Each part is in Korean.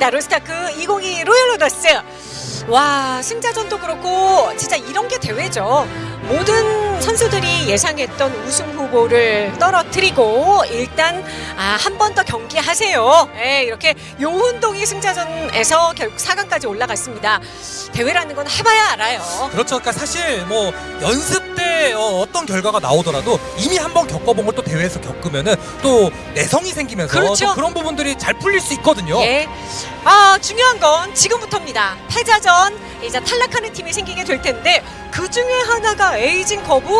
있습니다. 로스타크 2022 로열 로더스. 와 승자전도 그렇고 진짜 이런 게 대회죠. 모든 선수들이 예상했던 우승 후보를 떨어뜨리고 일단 아, 한 번 더 경기하세요. 예, 이렇게 요운동이 승자전에서 결국 4강까지 올라갔습니다. 대회라는 건 해봐야 알아요. 그렇죠. 그러니까 사실 뭐 연습 때 어, 떤 결과가 나오더라도 이미 한 번 겪어본 걸 또 대회에서 겪으면은 또 내성이 생기면서 그렇죠. 또 그런 부분들이 잘 풀릴 수 있거든요. 예. 아, 중요한 건 지금부터입니다. 패자전 이제 탈락하는 팀이 생기게 될 텐데 그 중에 하나가 에이징 거부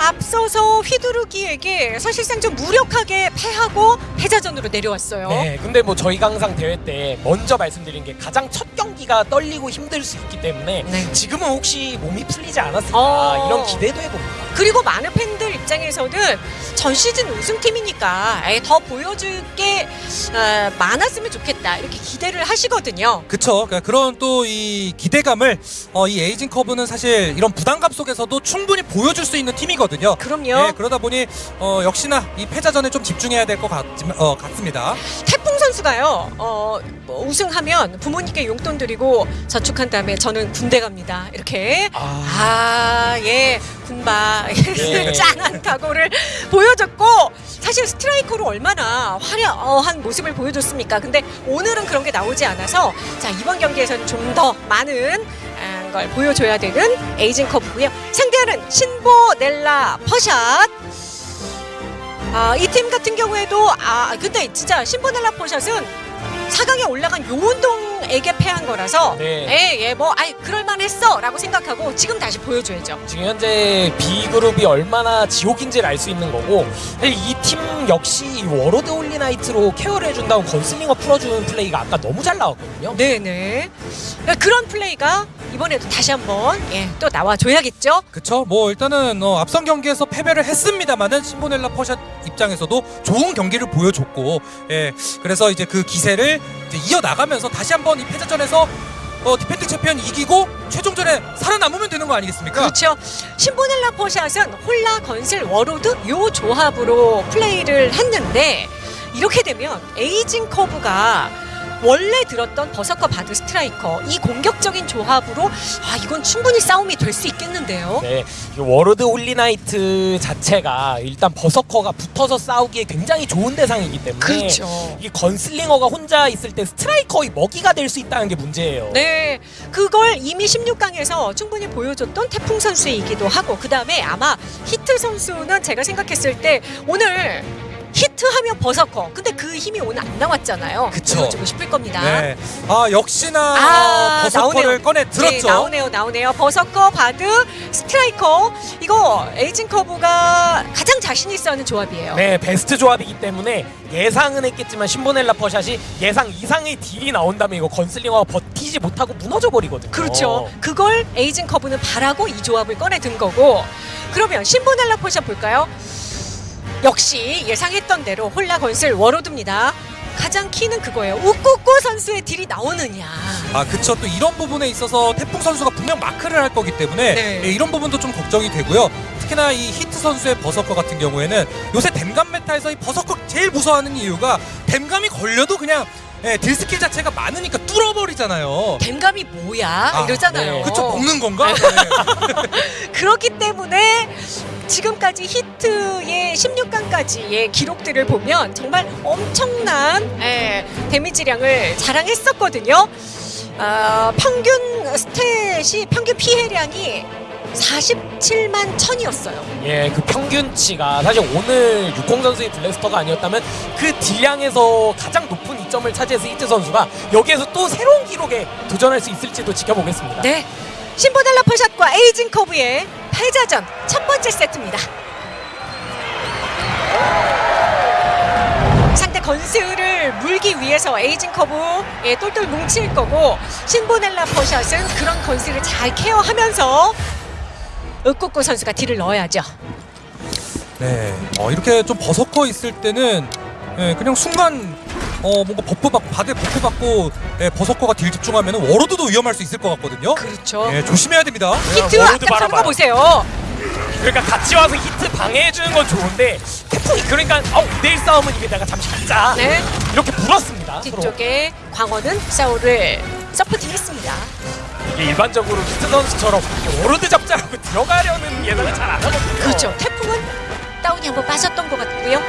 앞서서 휘두르기에게 사실상 좀 무력하게 패하고 패자전으로 내려왔어요. 네, 근데 뭐 저희가 항상 대회 때 먼저 말씀드린 게 가장 첫 경기가 떨리고 힘들 수 있기 때문에 네. 지금은 혹시 몸이 풀리지 않았을까 어. 이런 기대도 해봅니다. 그리고 많은 팬들 입장에서는 전 시즌 우승팀이니까 더 보여줄 게 어, 많았으면 좋겠다 이렇게 기대를 하시거든요. 그쵸. 그러니까 그런 또 이 기대감을 어, 이 에이징 커브는 사실 이런 부담감 속에서도 충분히 보여줄 수 있는 팀이거든요. 그럼요. 네, 그러다 보니 어, 역시나 이 패자전에 좀 집중해야 될 것 어, 같습니다. 태풍 선수가요. 어, 뭐 우승하면 부모님께 용돈 드리고 저축한 다음에 저는 군대 갑니다. 이렇게 아, 아, 예, 군바 예. 짠한 각오를 보여줬고 사실 스트라이커로 얼마나 화려한 모습을 보여줬습니까? 근데 오늘은 그런 게 나오지 않아서 자 이번 경기에서는 좀 더 많은 아, 걸 보여줘야 되는 에이징 커브고요. 상대하는 신보넬라 퍼샷. 아, 이 팀 같은 경우에도 아 근데 진짜 신보넬라 퍼샷은 4강에 올라간 요운동에게 패한 거라서 네. 예, 예, 뭐, 아이, 그럴만했어! 라고 생각하고 지금 다시 보여줘야죠. 지금 현재 B 그룹이 얼마나 지옥인지를 알 수 있는 거고 이 팀 역시 워로드 홀리나이트로 케어를 해준다고 건슬링어 풀어주는 플레이가 아까 너무 잘 나왔거든요. 네네. 그런 플레이가 이번에도 다시 한번, 예, 또 나와줘야겠죠? 그쵸. 뭐 일단은 어, 앞선 경기에서 패배를 했습니다만은 신보넬라 퍼샷 입장에서도 좋은 경기를 보여줬고, 예, 그래서 이제 그 기세를 이어 나가면서 다시 한번 이 패자전에서 어, 디펜딩 챔피언 이기고 최종전에 살아남으면 되는 거 아니겠습니까? 그렇죠. 신보넬라 퍼샷은 홀라, 건슬, 워로드 요 조합으로 플레이를 했는데 이렇게 되면 에이징 커브가 원래 들었던 버서커 바드 스트라이커 이 공격적인 조합으로 아 이건 충분히 싸움이 될 수 있겠는데요. 네, 이 워로드 홀리나이트 자체가 일단 버서커가 붙어서 싸우기에 굉장히 좋은 대상이기 때문에 그렇죠. 이 건슬링어가 혼자 있을 때 스트라이커의 먹이가 될 수 있다는 게 문제예요. 네, 그걸 이미 16강에서 충분히 보여줬던 태풍 선수이기도 하고 그 다음에 아마 히트 선수는 제가 생각했을 때 오늘 히트하면 버서커. 근데 그 힘이 오늘 안 나왔잖아요. 그쵸. 보여주고 싶을 겁니다. 네. 아 역시나 아, 어, 버서커를 나오네요. 꺼내 네, 들었죠. 나오네요, 나오네요. 버서커, 바드, 스트라이커. 이거 에이징 커브가 가장 자신 있어 하는 조합이에요. 네, 베스트 조합이기 때문에 예상은 했겠지만 신보넬라 퍼샷이 예상 이상의 딜이 나온다면 이거 건슬링어가 버티지 못하고 무너져 버리거든요. 그렇죠. 그걸 에이징 커브는 바라고 이 조합을 꺼내든 거고. 그러면 신보넬라 퍼샷 볼까요? 역시 예상했던 대로 홀라 건슬 워로드입니다. 가장 키는 그거예요. 우꾸꾸 선수의 딜이 나오느냐. 아 그쵸 또 이런 부분에 있어서 태풍 선수가 분명 마크를 할 거기 때문에 네. 예, 이런 부분도 좀 걱정이 되고요 특히나 이 히트 선수의 버서커 같은 경우에는 요새 댐감 meta에서 이 버서커 제일 무서워하는 이유가 댐감이 걸려도 그냥 예, 딜 스킬 자체가 많으니까 뚫어버리잖아요 댐감이 뭐야? 아, 이러잖아요. 네. 그쵸 먹는 건가? 네. 그렇기 때문에 지금까지 히트의 16강까지의 기록들을 보면 정말 엄청난 예, 데미지량을 자랑했었거든요. 어, 평균 스탯이 평균 피해량이 47만 천이었어요. 예, 그 평균치가 사실 오늘 육공 선수의 블래스터가 아니었다면 그 딜량에서 가장 높은 이점을 차지해서 히트 선수가 여기에서 또 새로운 기록에 도전할 수 있을지도 지켜보겠습니다. 네. 신보넬라 퍼샷과 에이징 커브의 패자전 첫 번째 세트입니다. 상대 건슬을 물기 위해서 에이징 커브 예, 똘똘 뭉칠 거고 신보넬라 퍼샷은 그런 건슬을 잘 케어하면서 우꾸꾸 선수가 딜을 넣어야죠. 네. 어, 이렇게 좀 버서커 있을 때는 예, 그냥 순간 어 뭔가 buff 받고 바닥에 buff 받고 예, 버서커가 딜 집중하면 워로드도 위험할 수 있을 것 같거든요 그렇죠. 예, 조심해야 됩니다 히트 워로드 앞장서는 거. 보세요. 그러니까 같이 와서 히트 방해해주는 건 좋은데 태풍이 그러니까 어 2대1 싸움은 이게 내가 잠시 갖자 네. 이렇게 물었습니다 서로. 뒤쪽에 광원은 샤오를 supporting했습니다. 이게 일반적으로 히트 선수처럼 워로드 잡자라고 들어가려는 예상을 잘 안 하거든요 그렇죠. 태풍은 다운이 한번 빠졌던 것 같고요.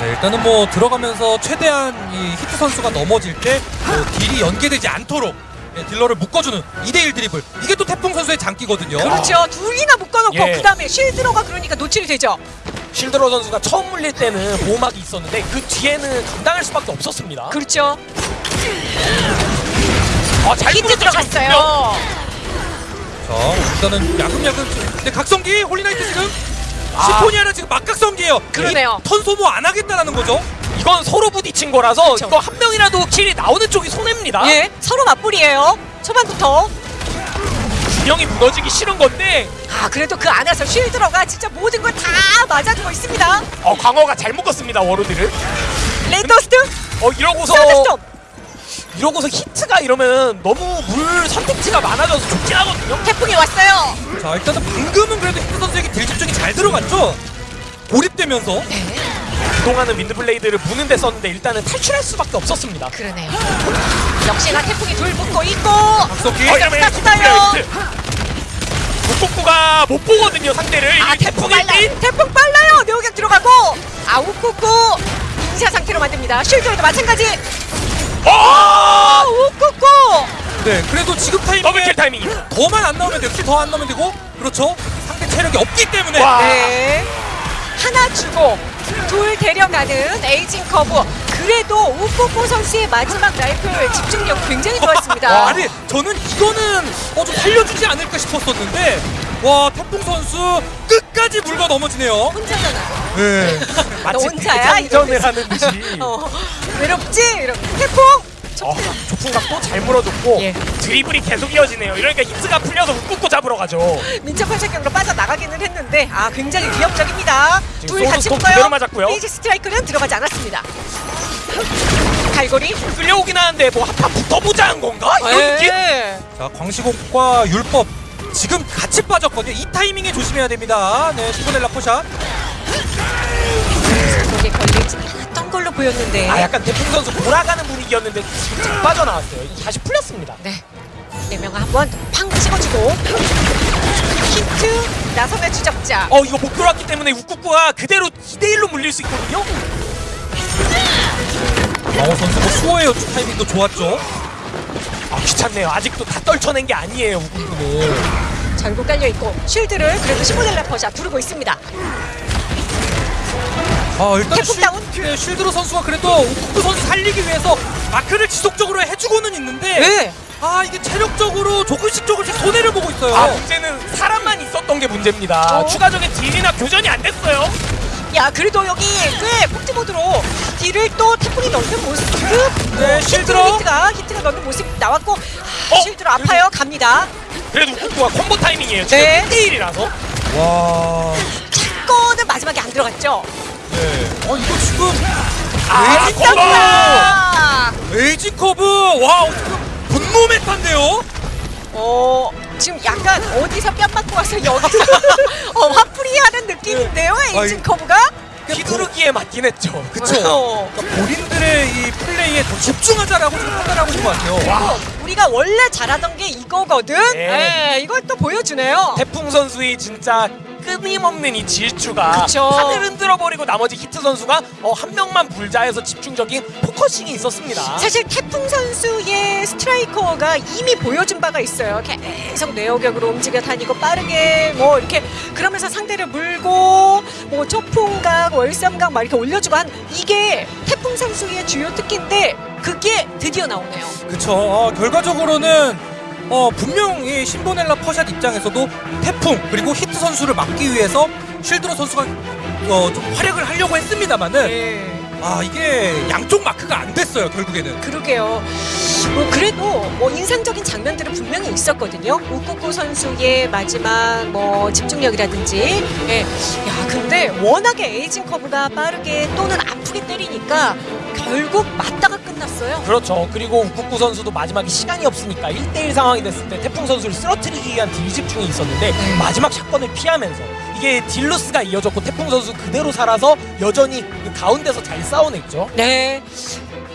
네, 일단은 뭐 들어가면서 최대한 이 히트 선수가 넘어질 때 뭐 딜이 연계되지 않도록 예, 딜러를 묶어주는 2대1 드리블 이게 또 태풍 선수의 장기거든요. 그렇죠. 둘이나 묶어놓고 예. 그 다음에 실드로가 그러니까 노출이 되죠. 실드로 선수가 처음 물릴 때는 보호막이 있었는데 그 뒤에는 감당할 수밖에 없었습니다 그렇죠. 아, 잘 히트. 들어갔어요. 자 일단은 야금야금 근데 각성기 홀리나이트 지금 아. 시포니아는 지금 맞각성기예요. 그러네요. 이 턴 소모 안 하겠다라는 거죠. 이건 서로 부딪힌 거라서 그쵸. 이거 한 명이라도 킬이 나오는 쪽이 손해입니다 예, 서로 맞불이에요. 초반부터. 균형이 무너지기 싫은 건데 아, 그래도 그 안에서 쉴드로가 진짜 모든 걸 다 맞아주고 있습니다. 어 광어가 잘 묶었습니다 워로드를 레이더스트, 어 이러고서. 이러고서 히트가 이러면 너무 물 선택지가 많아져서 좋긴 하거든요 태풍이 왔어요. 자 일단은 방금은 그래도 히트 선수에게 deal 집중이 잘 들어갔죠. 고립되면서 네, 그동안은 윈드블레이드를 무는 데 썼는데 일단은 탈출할 수밖에 없었습니다 그러네요. 역시나 태풍이 둘 묶고 있고. 이러면 땄어요. 북북구가 못 보거든요 상대를 아, 태풍 빨라요. 때 태풍 빨라요. 뇌호격 들어가고. 아 우쿠쿠 빈사 상태로 만듭니다. 쉴드로도 마찬가지. 어! 아, 우쿠쿠. 네 그래도 지금 타이밍에 double kill 타이밍이 더만 안 나오면 되고 더안 나오면 되고 그렇죠. 상대 체력이 없기 때문에 와. 네. 하나 주고 둘 데려가는 에이징 커브. 그래도 우쿠쿠 선수의 마지막 라이플 집중력 굉장히 좋았습니다. 와, 아니 저는 이거는 어, 좀 살려주지 않을까 싶었었는데 와 태풍 선수 끝까지 물고 넘어지네요. 혼자잖아. 네. 너 혼자야? 대장전을 하는 듯이 어, 외롭지? 이런 태풍. 어, 초풍각도 잘 물어줬고 예. 드리블이 계속 이어지네요 이러니까 히트가 풀려서 우쿠쿠 잡으러 가죠 민첩한 체격으로 빠져나가기는 했는데 아 굉장히 위협적입니다. 둘 같이 붙어요. 맞았고요. 페이지 스트라이크는 들어가지 않았습니다. 갈고리. 끌려오긴 하는데 뭐 한판 붙어보자 한 건가? 이런 느낌? 네. 자 광시곡과 율법 지금 같이 빠졌거든요. 이 타이밍에 조심해야 됩니다. 네 시보넬라 포샷. 거기에 걸리지 않았던 걸로 보였는데. 아 약간 태풍 선수 돌아가는 분위기였는데 잘 빠져나왔어요 이제 다시 풀렸습니다 네. 네 명을 한번 팡 찍어주고 힌트 나선의 추적자. 어 이거 못 들어왔기 때문에 우쿠쿠가 그대로 2대1로 물릴 수 있거든요 강호 선수 뭐 수호의 연출 타이밍도 좋았죠. 아 귀찮네요 아직도 다 떨쳐낸 게 아니에요 우쿠쿠도 절구 깔려 있고 쉴드를 그래도 시모델라 퍼샷 두르고 있습니다. 아 일단 태풍 다운? 쉴, 쉴드로 선수가 그래도 우쿠 선수 살리기 위해서 마크를 지속적으로 해주고는 있는데 네. 아 이게 체력적으로 조금씩 조금씩 손해를 보고 있어요. 아 문제는 사람만 있었던 게 문제입니다 어? 추가적인 딜이나 교전이 안 됐어요 야 그래도 여기 꽤 폭지 모드로 딜을 또 태풍이 넣는 모습 네, 실드로. 히트가 히트가 넣는 모습 나왔고 아, 어? 실드로 아파요 갑니다 그래도 우쿠쿠가 콤보 타이밍이에요 지금 네. 1대1이라서 와. 사건은 마지막에 안 들어갔죠 네. 어 이거 지금 아 콤보 아, 에이징 커브 와 분노 메타인데요. 어 지금 약간 어디서 뺨 맞고 와서 여기서 어, 화풀이 하는 느낌인데요 에이징 아이. 커브가 휘두르기에 맞긴 했죠 그쵸. 어. 그러니까 본인들의 이 플레이에 더 집중하자라고 지금 판단하고 있는 것 같아요. 와. 우리가 원래 잘하던 게 이거거든 네. 네, 이걸 또 보여주네요 태풍 선수의 진짜 끊임없는 이 질주가 그쵸. 하늘 흔들어 버리고 나머지 히트 선수가 어, 한 명만 물자 해서 집중적인 focusing이 있었습니다. 사실 태풍 선수의 스트라이커가 이미 보여준 바가 있어요. 계속 뇌호격으로 움직여 다니고 빠르게 뭐 이렇게 그러면서 상대를 물고 뭐 초풍각, 월삼각 막 이렇게 올려주고 한 이게 태풍 선수의 주요 특기인데 그게 드디어 나오네요. 그쵸. 어, 결과적으로는 어, 분명 이 신보넬라 퍼샷 입장에서도 태풍 그리고 히트 선수를 막기 위해서 쉴드로 선수가 어, 좀 활약을 하려고 했습니다만은 네. 아 이게 양쪽 마크가 안 됐어요 결국에는. 그러게요. 뭐 그래도 뭐 인상적인 장면들은 분명히 있었거든요. 우쿠쿠 선수의 마지막 뭐 집중력이라든지. 예. 야, 근데 워낙에 에이징 커브가 빠르게 또는 아프게 때리니까 결국 맞다가 끝났어요. 그렇죠. 그리고 우쿠쿠 선수도 마지막에 시간이 없으니까 1대1 상황이 됐을 때 태풍 선수를 쓰러뜨리기 위한 deal 집중이 있었는데 네. 마지막 shotgun을 피하면서 이게 deal loss가 이어졌고 태풍 선수 그대로 살아서 여전히 그 가운데서 잘 싸워냈죠. 네.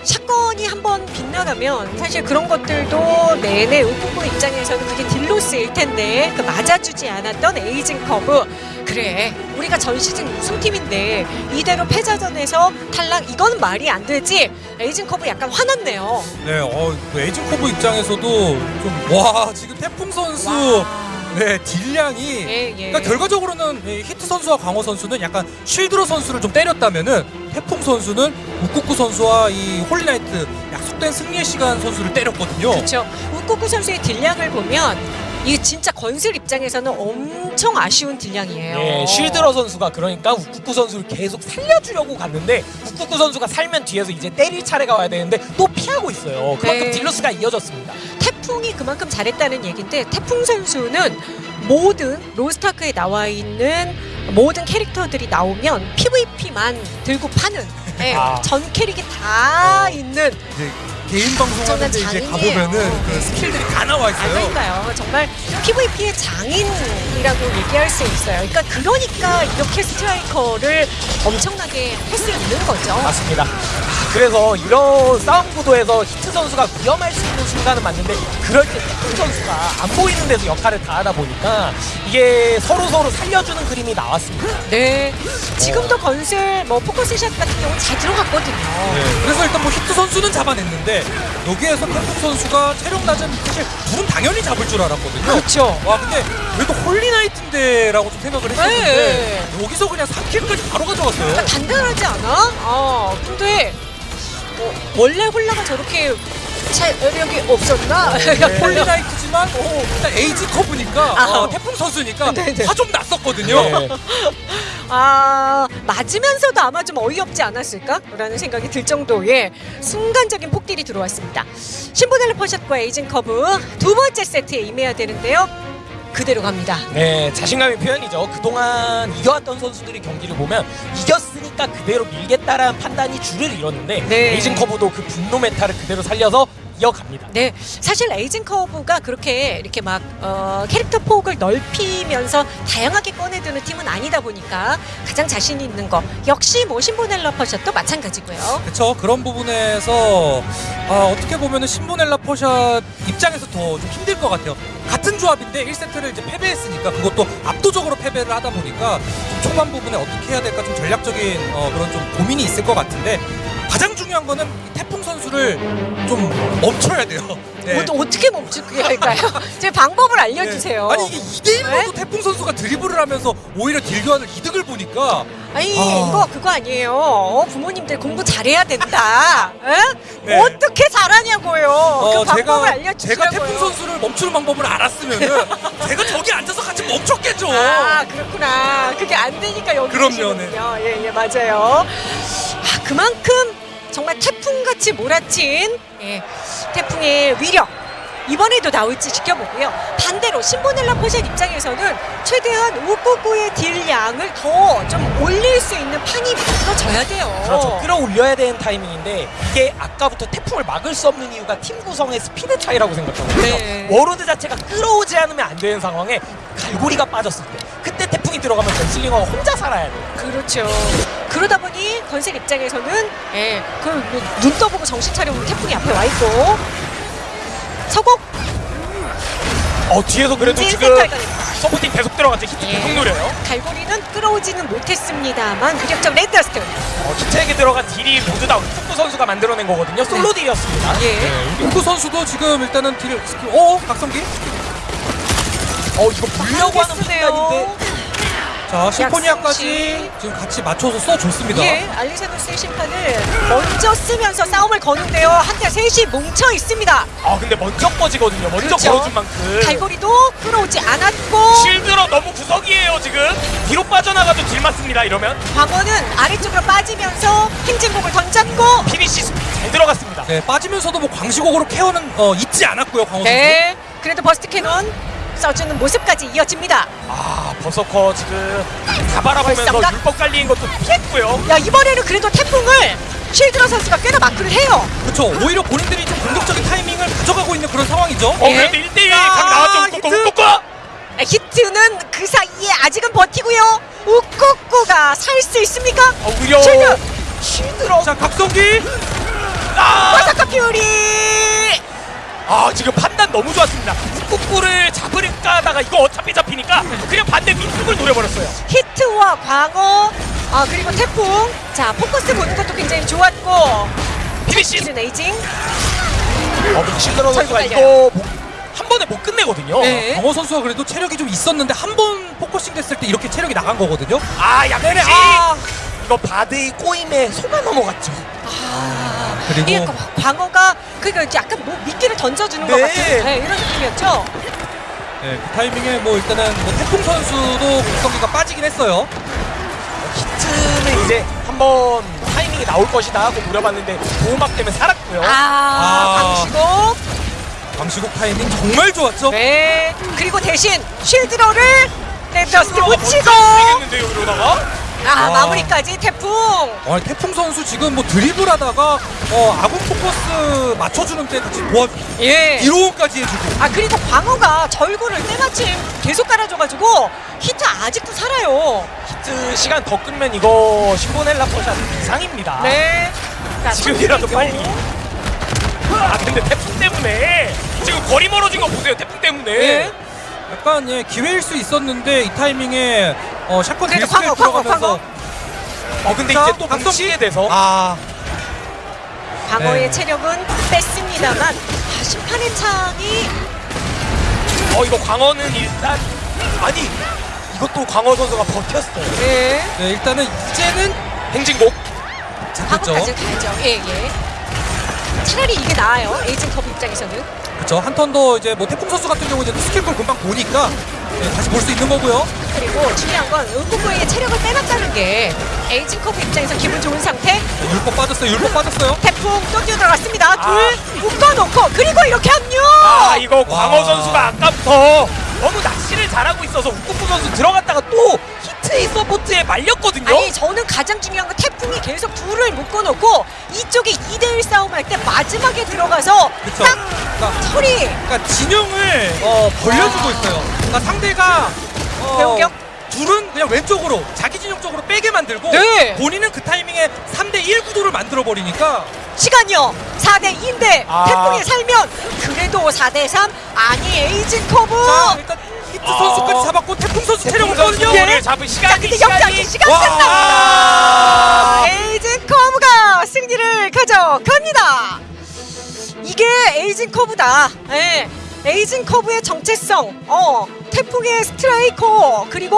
shotgun이 한번 빗나가면 사실 그런 것들도 내내 우쿠쿠 입장에서는 그게 deal loss일 텐데 그 맞아주지 않았던 에이징 커브. 그래 우리가 전 시즌 우승팀인데 이대로 패자전에서 탈락 이건 말이 안 되지? 에이징 커브 약간 화났네요. 네, 어, 그 에이징 커브 입장에서도 좀 와 지금 태풍 선수. 와. 네 deal량이. 예, 예. 그러니까 결과적으로는 이 히트 선수와 광호 선수는 약간 쉴드로 선수를 좀 때렸다면은 태풍 선수는 우쿠쿠 선수와 이 홀리나이트 약속된 승리의 시간 선수를 때렸거든요. 그렇죠 우쿠쿠 선수의 deal량을 보면 이게 진짜 건슬 입장에서는 엄청 아쉬운 deal량이에요 예, 쉴드로 선수가 그러니까 우쿠쿠 선수를 계속 살려주려고 갔는데 우쿠쿠 선수가 살면 뒤에서 이제 때릴 차례가 와야 되는데 또 피하고 있어요. 그만큼 네. deal loss가 이어졌습니다. 태풍이 그만큼 잘했다는 얘기인데 태풍 선수는 모든 로스트아크에 나와 있는 모든 캐릭터들이 나오면 PVP만 들고 파는 예, 아. 전 캐릭이 다 있는 이제 개인 방송하는데 이제 장인이에요. 가보면은 그 스킬들이 다 나와 아, 있어요. 그러니까요. 정말 PVP의 장인이라고 얘기할 수 있어요. 그러니까 그러니까 이렇게 스트라이커를 엄청나게 할 수 있는 거죠. 맞습니다. 아, 그래서 이런 싸움 구도에서 히트 선수가 위험할 수 있는 순간은 맞는데 그럴 때 태풍 선수가 안 보이는 데서 역할을 다 하다 보니까 이게 서로 서로 살려주는 그림이 나왔습니다. 네. 지금도 건슬 뭐 focus shot 같은 경우는 잘 들어갔거든요. 네, 그래서 일단 뭐 히트 선수는 잡아냈는데 여기에서 태풍 선수가 체력 낮은 사실 둘은 당연히 잡을 줄 알았거든요. 그렇죠. 와 근데 그래도 홀리나이트인데 라고 좀 생각을 했었는데 네. 여기서 그냥 3 kill까지 바로 가져갔어요. 그러니까 단단하지 않아? 아, 근데 어, 원래 홀나가 저렇게 체력이 없었나? 네. 홀리나이트지만 어, 일단 에이징 커브니까 아. 어, 태풍 선수니까 네네. 화좀 났었거든요. 네. 아 맞으면서도 아마 좀 어이없지 않았을까라는 생각이 들 정도의 순간적인 폭deal이 들어왔습니다. 신보넬레 퍼샷과 에이징 커브 두 번째 세트에 임해야 되는데요. 그대로 갑니다. 네, 자신감의 표현이죠. 그동안 이겨왔던 선수들이 경기를 보면 이겼으니까 그대로 밀겠다라는 판단이 주를 이뤘는데 네. 에이징 커브도 그 분노 meta를 그대로 살려서 이어갑니다. 네, 사실 에이징 커브가 그렇게 이렇게 막 어, 캐릭터 폭을 넓히면서 다양하게 꺼내드는 팀은 아니다 보니까 가장 자신 있는 거 역시 뭐 신보넬라 퍼샷도 마찬가지고요. 그렇죠. 그런 부분에서 아, 어떻게 보면 은 신보넬라 포샷 입장에서 더 좀 힘들 것 같아요. 같은 조합인데 1세트를 이제 패배했으니까 그것도 압도적으로 패배를 하다 보니까 좀 초반 부분에 어떻게 해야 될까 좀 전략적인 어, 그런 좀 고민이 있을 것 같은데 가장 중요한 거는 이 태풍 선수를 좀 멈춰야 돼요. 네. 어, 어떻게 멈추게 할까요? 제 방법을 알려주세요. 네. 아니 이게 2대 1로도 네? 태풍 선수가 드리블을 하면서 오히려 딜교환을 이득을 보니까 아니 아. 이거 그거 아니에요. 어, 부모님들 공부 잘해야 된다. 에? 네. 어떻게 잘하냐고요. 그 방법을 알려주시라고요. 제가 태풍 선수를 멈추는 방법을 알았으면은 제가 저기 앉아서 같이 멈췄겠죠. 아 그렇구나. 그게 안 되니까 여기 그럼요, 계시는군요. 예, 예, 맞아요. 아 그만큼 정말 태풍같이 몰아친 예, 태풍의 위력. 이번에도 나올지 지켜보고요. 반대로 신보넬라 포샷 입장에서는 최대한 우꾸꾸의 딜량을 더 좀 올릴 수 있는 판이 만들어져야 돼요. 그렇죠. 끌어올려야 되는 타이밍인데 이게 아까부터 태풍을 막을 수 없는 이유가 팀 구성의 스피드 차이라고 생각하거든요. 네. 워로드 자체가 끌어오지 않으면 안 되는 상황에 갈고리가 빠졌을 때 태풍이 들어가면 건슬링어가 혼자 살아야 돼요. 그렇죠. 그러다 보니 건슬 입장에서는 예, 그눈 떠보고 정신 차려보면 태풍이 앞에 와 있고 서곡 어 뒤에서 그래도 지금 supporting 계속 들어갔죠. 히트 예. 계속 노려요. 갈고리는 끌어오지는 못했습니다만 무력적 Red Dust 어, 히트에게 들어간 딜이 모두 다 우쿠쿠 선수가 만들어낸 거거든요. 솔로 딜이었습니다. 예. 우크 선수도 지금 일단은 딜 스킬 어 각성기 어 이거 불려고 하는 쓰네요. 판단인데 자 심포니아까지 약성치. 지금 같이 맞춰서 써줬습니다. 예, 알리사도스의 심판을 먼저 쓰면서 싸움을 거는데요. 한때 셋이 뭉쳐 있습니다. 아 근데 먼저 꺼지거든요. 먼저 그렇죠. 걸어준 만큼 갈고리도 끌어오지 않았고 실드로 너무 구석이에요 지금 뒤로 빠져나가도 딜 맞습니다 이러면 광원은 아래쪽으로 빠지면서 행진곡을 던졌고 피니시 잘 들어갔습니다 네 빠지면서도 뭐 광시곡으로 케어는 어, 잊지 않았고요 광호 선수. 네, 그래도 Burst Cannon 써주는 모습까지 이어집니다. 아 버서커 지금 다 바라보면서 벌써인가? 율법 깔리는 것도 피했고요 야 이번에는 그래도 태풍을 쉴드러 선수가 꽤나 마크를 해요. 그렇죠. 오히려 본인들이 좀 공격적인 타이밍을 가져가고 있는 그런 상황이죠. 어 예. 그래도 1대1 자, 각 나왔죠 히트. 꾹꾹 꾹꾹 히트는 그 사이에 아직은 버티고요. 우꾸꾸가 살 수 있습니까? 어, 오히려 쉴드! 쉴드로 자 각성기 아! Berserk Fury! 아 지금 판단 너무 좋았습니다. 꾹꾹을 잡으려까 하다가 이거 어차피 잡히니까 그냥 반대 위쪽을 노려버렸어요. 히트와 광어, 아 그리고 태풍. 자 포커스 보는 것도 굉장히 좋았고. 피니시. 에이징. 어 실드러 선수가 이거 못- 한 번에 못 끝내거든요. 네. 강호 선수가 그래도 체력이 좀 있었는데 한 번 focusing 됐을 때 이렇게 체력이 나간 거거든요. 아 양대리 아 이거 바드의 꼬임에 속아 넘어갔죠. 아, 그리고- 이 광어가 그니까 약간 뭐 미끼를 던져주는 것 네. 같은 네, 이런 느낌이었죠. 네, 그 타이밍에 뭐 일단은 뭐 태풍 선수도 각성기가 빠지긴 했어요. 히트는 이제 한번 타이밍이 나올 것이다 하고 노려봤는데 보호막 때문에 살았고요. 아, 아. 방시고. 광시국 타이밍 정말 좋았죠. 네. 그리고 대신 쉴드러를 Red Dust 붙이고. 아 와. 마무리까지 태풍. 아, 태풍 선수 지금 뭐 드리블하다가 어, 아군 포커스 맞춰주는 때 같이 도와 예. 이로운까지 해주고. 아 그리고 광어가 절구를 때마침 계속 깔아줘가지고 히트 아직도 살아요. 히트 시간 더 끌면 이거 신보넬라 포샷 이상입니다. 네. 자, 지금이라도 빨리. 아 근데 태풍 때문에 지금 거리 멀어진 거 보세요. 태풍 때문에. 예. 약간 예, 기회일 수 있었는데 이 타이밍에 어, 샷건 그래도 광어, 광어, 들어가면서 어 근데 자, 이제 또 박성- 방치게 돼서 아 광어의 네. 체력은 뺐습니다만 아, 심판의 창이 어 이거 광어는 일단 아니 이것도 광어 선수가 버텼어요. 예. 네, 일단은 이제는 행진곡. 광어까지 그렇죠. 가야죠. 예 예. 차라리 이게 나아요. 에이징 커브 입장에서는. 그렇죠. 한턴 더 이제 뭐 태풍 선수 같은 경우 이제 스킬 걸 금방 보니까 예, 다시 볼 수 있는 거고요. 그리고 중요한 건 은구구의 체력을 빼놨다는 게 에이징 커브 입장에서 기분 좋은 상태. 네, 율법 빠졌어요. 율법 빠졌어요. 태풍 또 뛰어들어갔습니다. 아. 둘 묶어놓고 그리고 이렇게 합류. 아 이거 광어 와. 선수가 아까부터 너무 낚시를 잘하고 있어서 우쿠쿠 선수 들어갔다가 또 히트의 서포트에 말렸거든요. 아니 저는 가장 중요한 건 태풍이 계속 둘을 묶어놓고 이쪽에 2대1 싸움할 때 마지막에 들어가서 그쵸. 딱 그러니까, 처리 그러니까 진영을 어, 벌려주고 있어요. 그러니까 상대가 어, 뇌호격? 둘은 그냥 왼쪽으로 자기 진영 쪽으로 빼게 만들고 네. 본인은 그 타이밍에 3대 1 구도를 만들어 버리니까 시간이요 4대2인데 아. 태풍이 살면 그래도 4대3 아니 에이징 커브 자 일단 히트 아. 선수까지 잡았고 태풍 선수 체력 태풍 선수 없거든요. 를 잡은 자 시간이 근데 시간이 역전 시간 와. 끝납니다 에이징 커브가 승리를 가져갑니다 이게 에이징 커브다 예. 에이징 커브의 정체성 어 태풍의 스트라이커 그리고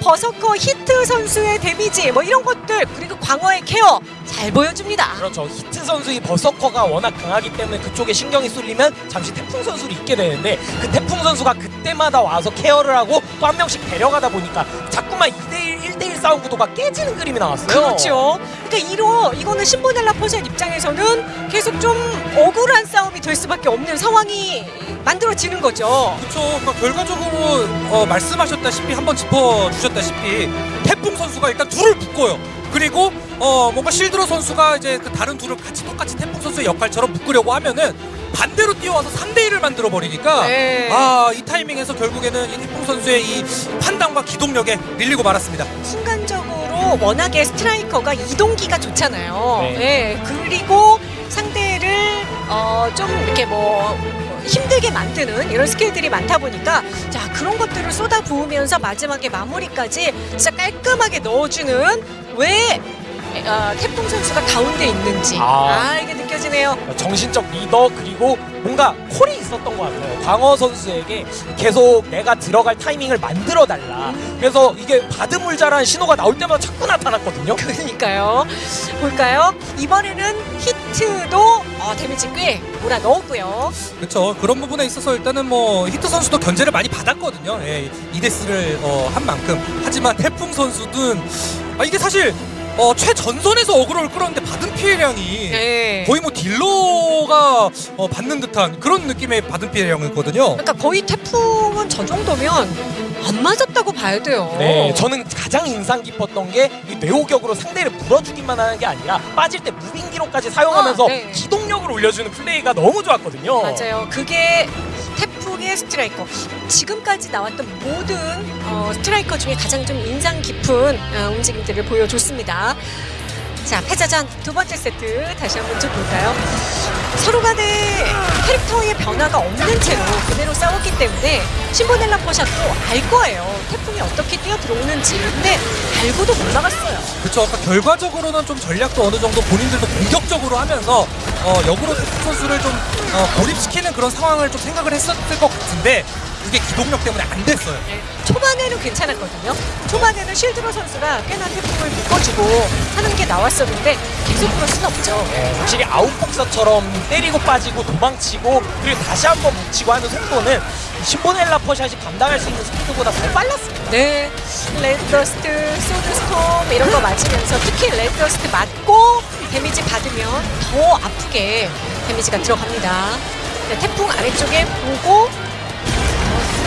버서커 히트 선수의 데미지 뭐 이런 것들 그리고 광어의 케어 잘 보여줍니다 그렇죠. 히트 선수의 버서커가 워낙 강하기 때문에 그쪽에 신경이 쏠리면 잠시 태풍 선수를 잊게 되는데 그 태풍 선수가 그때마다 와서 케어를 하고 또 한 명씩 데려가다 보니까 자꾸만 2대1, 1대1 싸움 구도가 깨지는 그림이 나왔어요. 그렇죠. 그러니까 이로 이거는 신보넬라 포샷 입장에서는 계속 좀 억울한 싸움이 될 수밖에 없는 상황이 만들어지는 거죠. 그렇죠. 그러니까 결과적으로 어, 말씀하셨다시피 한번 짚어주셨다시피 태풍 선수가 일단 둘을 묶어요. 그리고 어, 뭔가 실드로 선수가 이제 그 다른 둘을 같이 똑같이 태풍 선수의 역할처럼 묶으려고 하면은 반대로 뛰어와서 3대 1을 만들어 버리니까 네. 아이 타이밍에서 결국에는 이 태풍 선수의 이 판단과 기동력에 밀리고 말았습니다. 순간적으로 워낙에 스트라이커가 이동기가 좋잖아요. 네. 예, 그리고 상대를 어, 좀 이렇게 뭐 힘들게 만드는 이런 스킬들이 많다 보니까 자 그런 것들을 쏟아 부으면서 마지막에 마무리까지 진짜 깔끔하게 넣어주는 왜 어, 태풍 선수가 가운데 있는지 아. 아 이게 느껴지네요. 정신적 리더 그리고 뭔가 콜이 있었던 것 같아요. 광어 선수에게 계속 내가 들어갈 타이밍을 만들어 달라. 그래서 이게 바드 물자라는 신호가 나올 때마다 자꾸 나타났거든요. 그러니까요. 볼까요? 이번에는 히트도 어, 데미지 꽤 몰아 넣었고요. 그렇죠. 그런 부분에 있어서 일단은 뭐 히트 선수도 견제를 많이 받았거든요. 예, 이데스를 어, 한 만큼. 하지만 태풍 선수는 아, 이게 사실 어, 최전선에서 어그로를 끌었는데 받은 피해량이 네. 거의 뭐 딜러가 어, 받는 듯한 그런 느낌의 받은 피해량이었거든요. 그러니까 거의 태풍은 저 정도면 안 맞았다고 봐야 돼요. 네, 저는 가장 인상 깊었던 게 이 뇌호격으로 상대를 물어주기만 하는 게 아니라 빠질 때 moving기로까지 사용하면서 아, 네. 기동력을 올려주는 플레이가 너무 좋았거든요. 맞아요. 그게 태풍의 스트라이커 지금까지 나왔던 모든 어, 스트라이커 중에 가장 좀 인상 깊은 어, 움직임들을 보여줬습니다. 자 패자전 두 번째 세트 다시 한번 좀 볼까요? 서로 간에 캐릭터의 변화가 없는 채로 그대로 싸웠기 때문에 신보넬라 포샷도 알 거예요. 태풍이 어떻게 뛰어 들어오는지. 근데 알고도 못 나갔어요. 그렇죠. 아까 결과적으로는 좀 전략도 어느 정도 본인들도 공격적으로 하면서 어, 역으로 태풍 선수를 좀 어, 고립시키는 그런 상황을 좀 생각을 했었을 것 같은데 그게 기동력 때문에 안 됐어요. 네, 초반에는 괜찮았거든요. 초반에는 실드로 선수가 꽤나 태풍을 묶어주고 하는 게 나왔었는데 계속 그럴 수는 없죠. 예, 확실히 아웃복서처럼 때리고 빠지고 도망치고 그리고 다시 한번 뭉치고 하는 속도는 신보넬라 퍼샷이 감당할 수 있는 스피드보다 더 빨랐습니다. 네, Red Dust, Sword Storm 이런 거 맞으면서 특히 Red Dust 맞고 데미지 받으면 더 아프게 데미지가 들어갑니다. 네, 태풍 아래쪽에 보고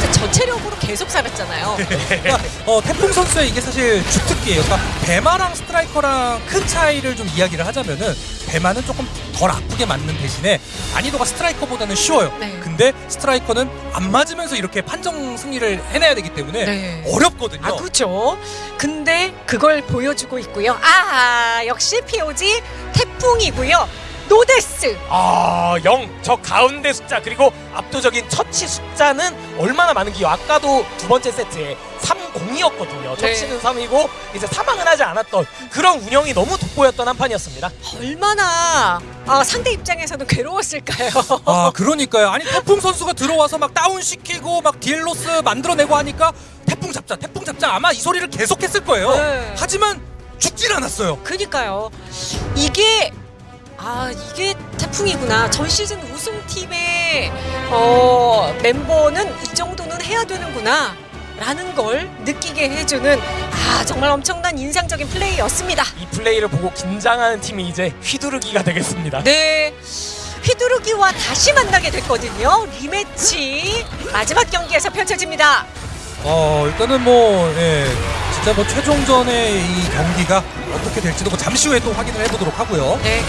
어, 진짜 저체력으로 계속 살았잖아요. 그러니까 어, 태풍 선수의 이게 사실 주특기예요. 그러니까 배마랑 스트라이커랑 큰 차이를 좀 이야기를 하자면은 배마는 조금 덜 아프게 맞는 대신에 난이도가 스트라이커보다는 쉬워요. 네. 근데 스트라이커는 안 맞으면서 이렇게 판정 승리를 해내야 되기 때문에 네. 어렵거든요. 아 그렇죠. 근데 그걸 보여주고 있고요. 아 역시 POG 태풍이고요. no death. 아, 0. 저 가운데 숫자 그리고 압도적인 처치 숫자는 얼마나 많은게요. 아까도 두 번째 세트에 3-0이었거든요. 네. 처치는 3이고 이제 사망은 하지 않았던 그런 운영이 너무 돋보였던 한 판이었습니다. 얼마나 아, 상대 입장에서는 괴로웠을까요? 아 그러니까요. 아니 태풍 선수가 들어와서 막 다운 시키고 막 deal loss 만들어내고 하니까 태풍 잡자, 태풍 잡자 아마 이 소리를 계속했을 거예요. 네. 하지만 죽질 않았어요. 그니까요. 이게 아 이게 태풍이구나. 전 시즌 우승팀의 어, mem버는 이 정도는 해야 되는구나. 라는 걸 느끼게 해주는 아 정말 엄청난 인상적인 플레이였습니다. 이 플레이를 보고 긴장하는 팀이 이제 휘두르기가 되겠습니다. 네. 휘두르기와 다시 만나게 됐거든요. 리매치 마지막 경기에서 펼쳐집니다. 어 일단은 뭐 예, 진짜 뭐 최종전의 이 경기가 어떻게 될지도 뭐 잠시 후에 또 확인을 해보도록 하고요. 네.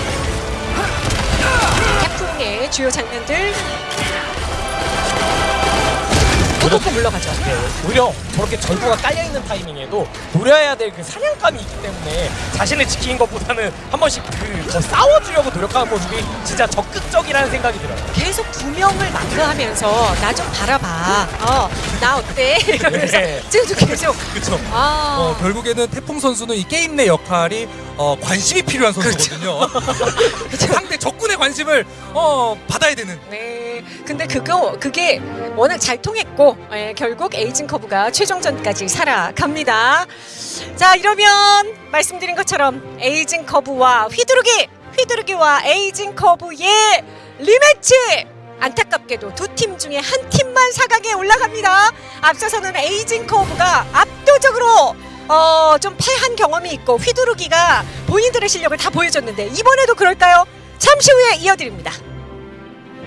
태풍의 주요 장면들 또또또 물러가죠. 네, 오히려 저렇게 절구가 깔려있는 타이밍에도 노려야 될 그 사냥감이 있기 때문에 자신을 지키는 것보다는 한 번씩 그더 싸워주려고 노력하는 모습이 진짜 적극적이라는 생각이 들어요. 계속 두 명을 마크하면서 나 좀 바라봐. 어, 나 어때? 이러면서 네. 지금도 계속 그렇죠. 아. 어, 결국에는 태풍 선수는 이 게임 내 역할이 어, 관심이 필요한 선수거든요. 상대 적군의 관심을 어, 받아야 되는. 네. 근데 그거 그게 워낙 잘 통했고 예, 결국 에이징 커브가 최종전까지 살아갑니다. 자 이러면 말씀드린 것처럼 에이징 커브와 휘두르기, 휘두르기와 에이징 커브의 리매치. 안타깝게도 두 팀 중에 한 팀만 4강에 올라갑니다. 앞서서는 에이징 커브가 압도적으로 어, 좀 패한 경험이 있고 휘두르기가 본인들의 실력을 다 보여줬는데 이번에도 그럴까요? 잠시 후에 이어드립니다.